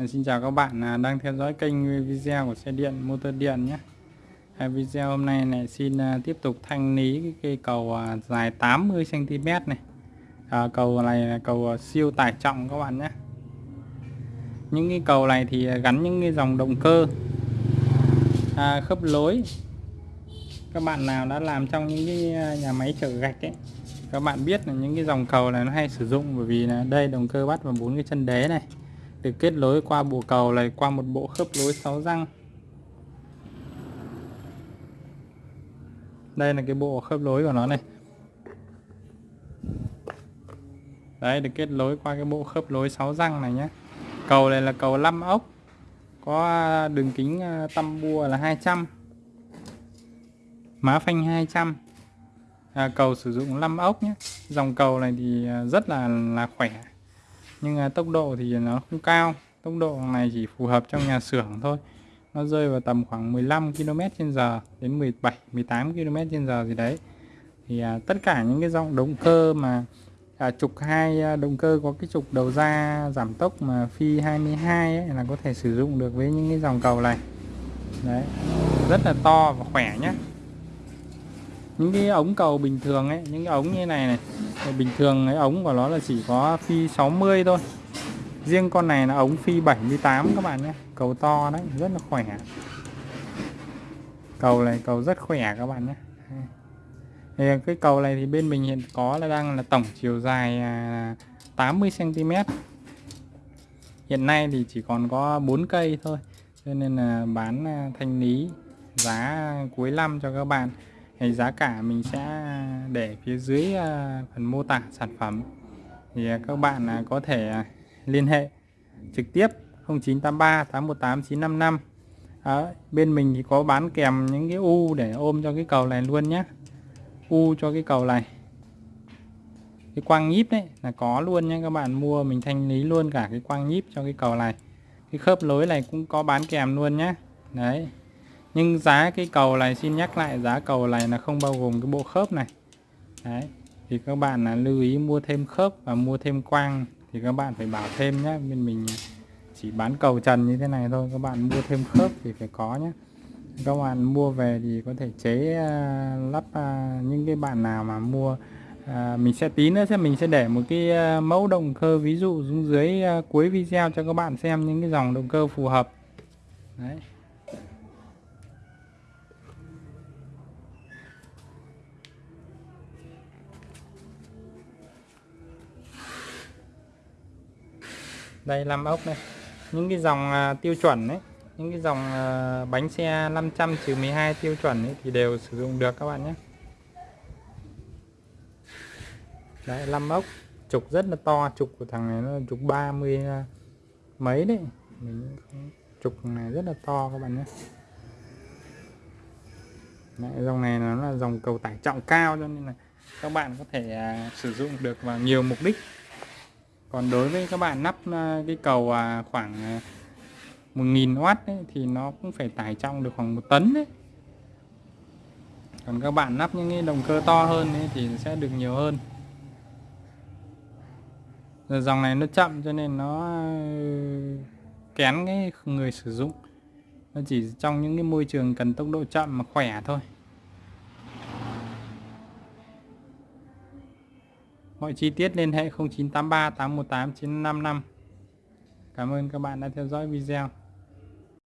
Ờ, xin chào các bạn à, đang theo dõi kênh video của xe điện motor điện nhé. Video hôm nay này xin à, tiếp tục thanh lý cái cây cầu à, dài 80 cm này. À, Cầu này là cầu siêu tải trọng các bạn nhé. Những cái cầu này thì gắn những cái dòng động cơ à, khớp lối. Các bạn nào đã làm trong những cái nhà máy chở gạch ấy các bạn biết là những cái dòng cầu này nó hay sử dụng bởi vì là đây động cơ bắt vào bốn cái chân đế này được kết nối qua bộ cầu này qua một bộ khớp nối 6 răng. Đây là cái bộ khớp nối của nó này. Đấy được kết nối qua cái bộ khớp nối 6 răng này nhé. Cầu này là cầu 5 ốc. Có à, đường kính à, tăm bua là 200 má phanh 200 à, cầu sử dụng 5 ốc nhé. Dòng cầu này thì à, rất là là khỏe nhưng à, tốc độ thì nó không cao. Tốc độ này chỉ phù hợp trong nhà xưởng thôi. Nó rơi vào tầm khoảng 15 km h đến 17 18 km h gì đấy. Thì à, tất cả những cái dòng động cơ mà à, trục hai à, động cơ có cái trục đầu ra giảm tốc mà phi 22 ấy, là có thể sử dụng được với những cái dòng cầu này. Đấy rất là to và khỏe nhé những cái ống cầu bình thường ấy những cái ống như này này bình thường cái ống của nó là chỉ có phi 60 thôi. Riêng con này là ống phi 78 các bạn nhé. Cầu to đấy, rất là khỏe. Cầu này cầu rất khỏe các bạn nhé. Thì cái cầu này thì bên mình hiện có là đang là tổng chiều dài à, 80 cm hiện nay thì chỉ còn có 4 cây thôi, cho nên là bán à, thanh lý giá cuối năm cho các bạn. Thì giá cả mình sẽ để phía dưới à, phần mô tả sản phẩm thì à, các bạn à, có thể liên hệ trực tiếp 0983 818 955 Đó, bên mình thì có bán kèm những cái u để ôm cho cái cầu này luôn nhé u cho cái cầu này. Cái quang nhíp đấy là có luôn nhé các bạn mua mình thanh lý luôn cả cái quang nhíp cho cái cầu này. Cái khớp lối này cũng có bán kèm luôn nhé đấy. Nhưng giá cái cầu này xin nhắc lại giá cầu này là không bao gồm cái bộ khớp này đấy. Thì các bạn là lưu ý mua thêm khớp và mua thêm quang thì các bạn phải bảo thêm nhé bên mình à, chỉ bán cầu trần như thế này thôi các bạn mua thêm khớp thì phải có nhé các bạn mua về thì có thể chế uh, lắp uh, những cái bạn nào mà mua uh, mình sẽ tí nữa sẽ mình sẽ để một cái uh, mẫu động cơ ví dụ xuống dưới uh, cuối video cho các bạn xem những cái dòng động cơ phù hợp. Đấy. Đây 5 ốc đây. Những cái dòng à, tiêu chuẩn đấy những cái dòng à, bánh xe 500 trừ 12 tiêu chuẩn ấy, thì đều sử dụng được các bạn nhé. Đấy 5 ốc trục rất là to trục của thằng này nó trục 30 à, mấy đấy. Mình trục này rất là to các bạn nhé. Đấy, dòng này nó là dòng cầu tải trọng cao cho nên là các bạn có thể à, sử dụng được vào nhiều mục đích còn đối với các bạn lắp ờ, cái cầu à, khoảng ờ, khoảng 1000W ấy, thì nó cũng phải tải trọng được khoảng một tấn đấy. Còn các bạn lắp những cái động cơ to hơn ấy, thì sẽ được nhiều hơn. Giờ dòng này nó chậm cho nên nó ờ, kén cái người sử dụng. Nó chỉ trong những cái môi trường cần tốc độ chậm mà khỏe thôi. Mọi chi tiết liên hệ 0983 818 955. Cảm ơn các bạn đã theo dõi video.